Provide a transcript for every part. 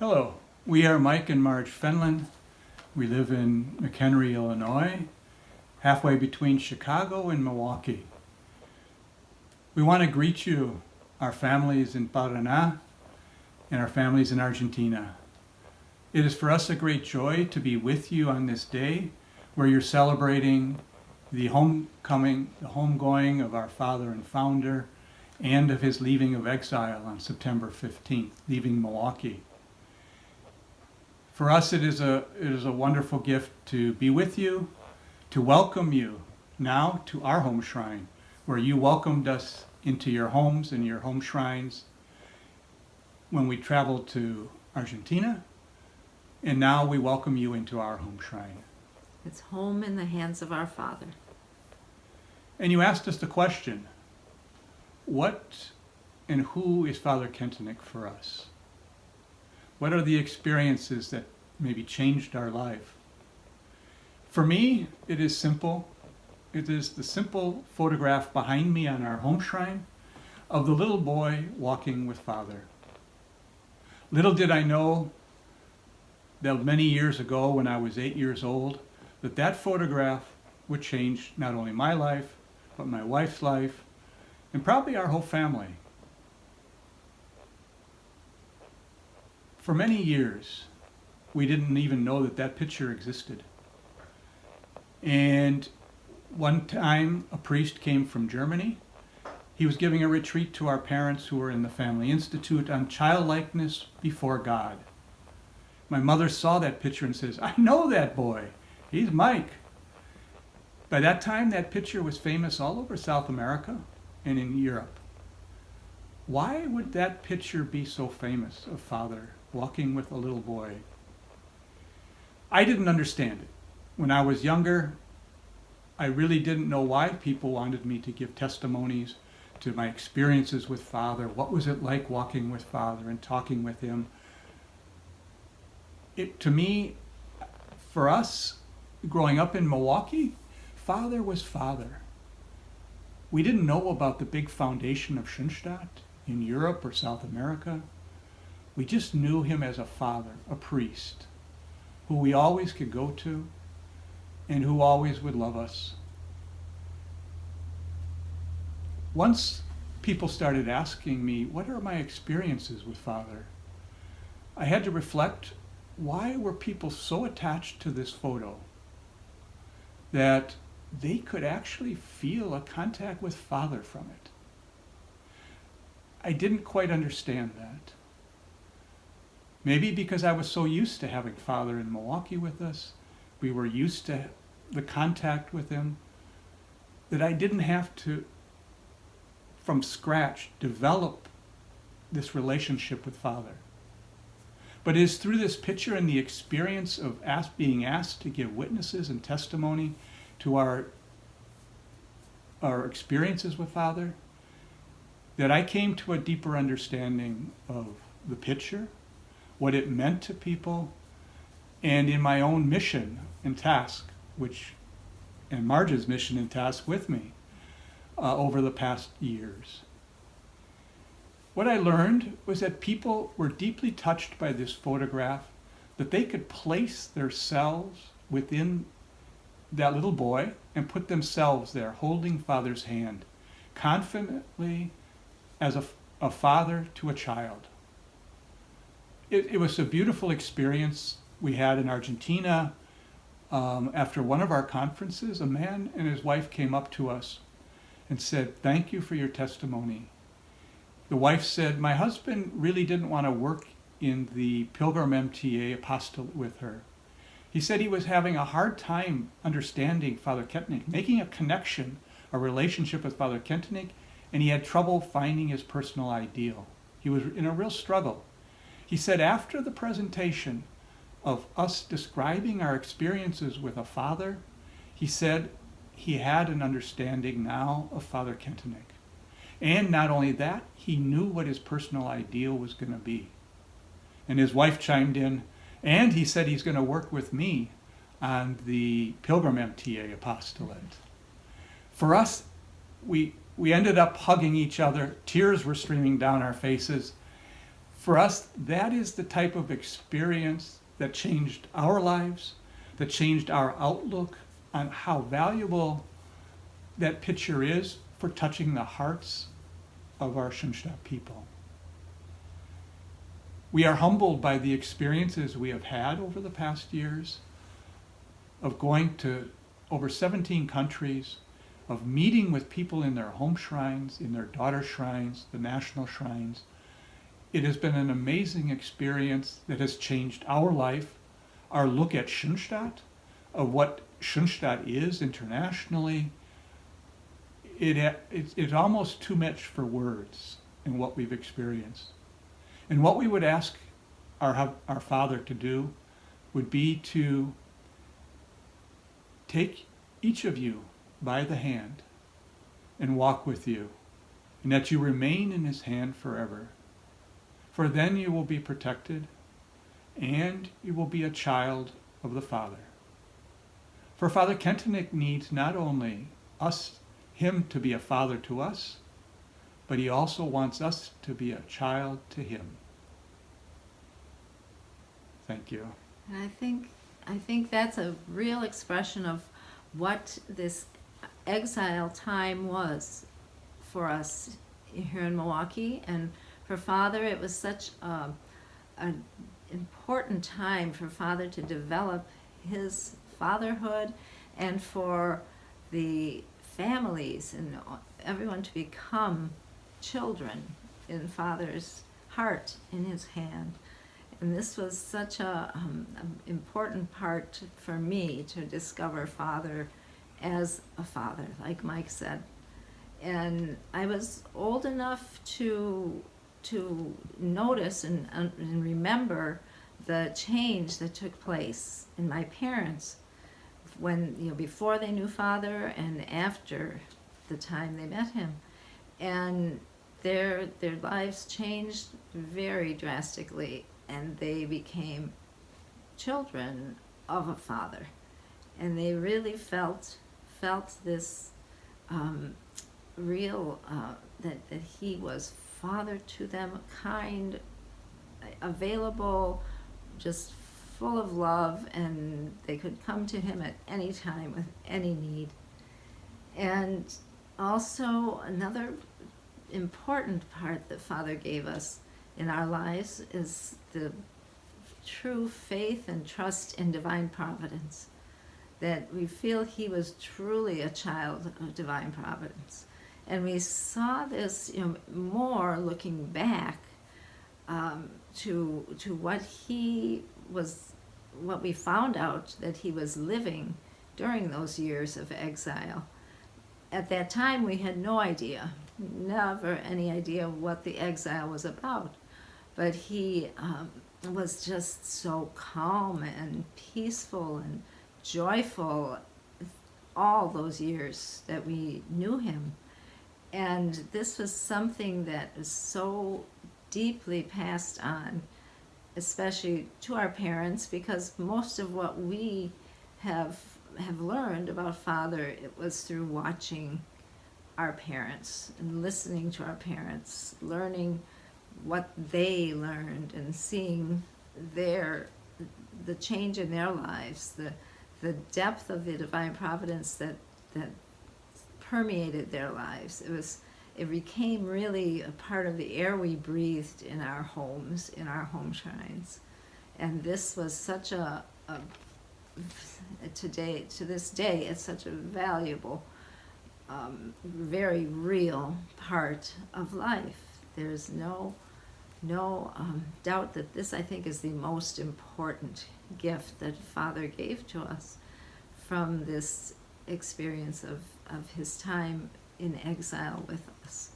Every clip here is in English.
Hello, we are Mike and Marge Fenlon. We live in McHenry, Illinois, halfway between Chicago and Milwaukee. We want to greet you, our families in Paraná and our families in Argentina. It is for us a great joy to be with you on this day where you're celebrating the homecoming, the homegoing of our father and founder and of his leaving of exile on September 15th, leaving Milwaukee. For us, it is, a, it is a wonderful gift to be with you, to welcome you now to our home shrine, where you welcomed us into your homes and your home shrines when we traveled to Argentina, and now we welcome you into our home shrine. It's home in the hands of our Father. And you asked us the question, what and who is Father Kentenich for us? What are the experiences that maybe changed our life? For me, it is simple. It is the simple photograph behind me on our home shrine of the little boy walking with Father. Little did I know that many years ago when I was eight years old, that that photograph would change not only my life, but my wife's life, and probably our whole family. For many years, we didn't even know that that picture existed. And one time, a priest came from Germany. He was giving a retreat to our parents who were in the Family Institute on childlikeness before God. My mother saw that picture and says, I know that boy. He's Mike. By that time, that picture was famous all over South America and in Europe. Why would that picture be so famous of Father walking with a little boy. I didn't understand it. When I was younger, I really didn't know why people wanted me to give testimonies to my experiences with Father. What was it like walking with Father and talking with Him? It, to me, for us, growing up in Milwaukee, Father was Father. We didn't know about the big foundation of Schoenstatt in Europe or South America. We just knew him as a father, a priest, who we always could go to and who always would love us. Once people started asking me, what are my experiences with Father? I had to reflect, why were people so attached to this photo that they could actually feel a contact with Father from it? I didn't quite understand that. Maybe because I was so used to having Father in Milwaukee with us, we were used to the contact with him, that I didn't have to, from scratch, develop this relationship with Father. But it is through this picture and the experience of ask, being asked to give witnesses and testimony to our, our experiences with Father that I came to a deeper understanding of the picture, what it meant to people, and in my own mission and task, which, and Marge's mission and task with me uh, over the past years. What I learned was that people were deeply touched by this photograph, that they could place themselves within that little boy and put themselves there holding Father's hand, confidently as a, a father to a child it, it was a beautiful experience we had in Argentina. Um, after one of our conferences, a man and his wife came up to us and said, thank you for your testimony. The wife said, my husband really didn't want to work in the Pilgrim MTA apostolate with her. He said he was having a hard time understanding Father Kentenich, making a connection, a relationship with Father Kentenich, and he had trouble finding his personal ideal. He was in a real struggle. He said after the presentation of us describing our experiences with a father, he said he had an understanding now of Father Kentenich. And not only that, he knew what his personal ideal was going to be. And his wife chimed in, and he said he's going to work with me on the Pilgrim MTA apostolate. For us, we, we ended up hugging each other. Tears were streaming down our faces For us, that is the type of experience that changed our lives, that changed our outlook on how valuable that picture is for touching the hearts of our Schoenstatt people. We are humbled by the experiences we have had over the past years of going to over 17 countries, of meeting with people in their home shrines, in their daughter shrines, the national shrines. It has been an amazing experience that has changed our life, our look at Schoenstatt, of what Schoenstatt is internationally. It, it, it's almost too much for words in what we've experienced. And what we would ask our, our Father to do would be to take each of you by the hand and walk with you, and that you remain in his hand forever. For then you will be protected, and you will be a child of the Father. For Father Kentenich needs not only us, him to be a father to us, but he also wants us to be a child to him. Thank you. And I think, I think that's a real expression of what this exile time was for us here in Milwaukee. And for Father, it was such a, an important time for Father to develop his fatherhood and for the families and everyone to become children in Father's heart, in his hand. And this was such a um, important part for me to discover Father as a father, like Mike said. And I was old enough to to notice and, and remember the change that took place in my parents when you know before they knew father and after the time they met him. And their their lives changed very drastically and they became children of a father. And they really felt felt this um, real uh, that, that he was father to them kind available just full of love and they could come to him at any time with any need and also another important part that father gave us in our lives is the true faith and trust in divine providence. That we feel he was truly a child of divine providence. And we saw this you know, more looking back um, to, to what he was, what we found out that he was living during those years of exile. At that time, we had no idea, never any idea what the exile was about but he um, was just so calm and peaceful and joyful all those years that we knew him. And this was something that is so deeply passed on, especially to our parents, because most of what we have have learned about father it was through watching our parents and listening to our parents, learning what they learned and seeing their the change in their lives, the the depth of the divine providence that that permeated their lives. It was it became really a part of the air we breathed in our homes, in our home shrines. And this was such a, a today to this day it's such a valuable um, very real part of life. There's no no um, doubt that this, I think, is the most important gift that Father gave to us from this experience of, of his time in exile with us.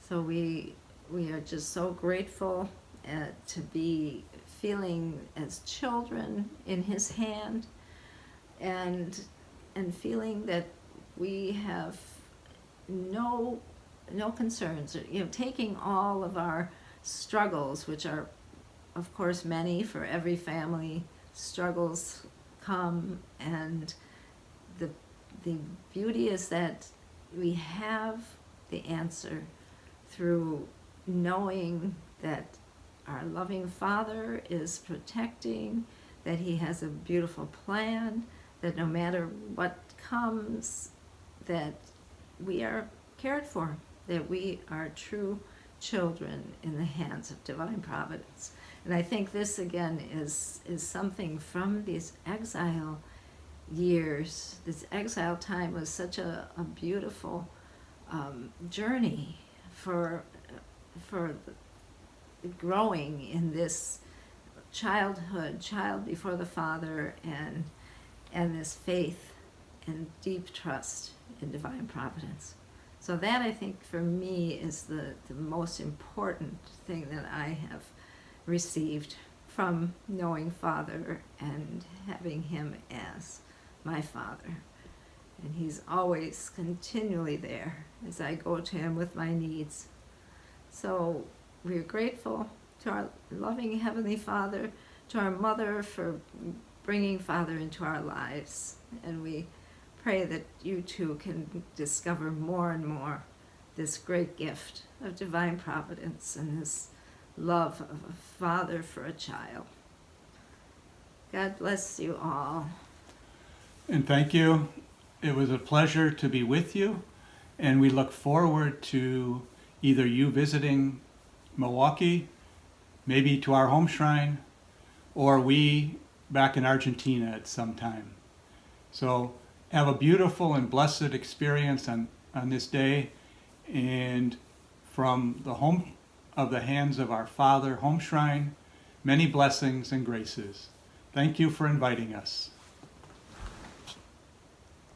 So we, we are just so grateful uh, to be feeling as children in his hand and, and feeling that we have no, no concerns, you know, taking all of our struggles, which are, of course, many for every family. Struggles come, and the beauty is that we have the answer through knowing that our loving Father is protecting, that He has a beautiful plan, that no matter what comes, that we are cared for, that we are true children in the hands of divine providence. And I think this again is is something from these exile years. This exile time was such a, a beautiful um, journey for for growing in this childhood, child before the Father, and and this faith and deep trust in divine providence. So that I think for me is the, the most important thing that I have received from knowing Father and having him as my Father. And he's always continually there as I go to him with my needs. So we're grateful to our loving Heavenly Father, to our mother for bringing Father into our lives. And we pray that you too can discover more and more this great gift of divine providence and this love of a father for a child. God bless you all. And thank you. It was a pleasure to be with you, and we look forward to either you visiting Milwaukee, maybe to our home shrine, or we back in Argentina at some time. So have a beautiful and blessed experience on, on this day, and from the home of the hands of our Father, home shrine, many blessings and graces. Thank you for inviting us.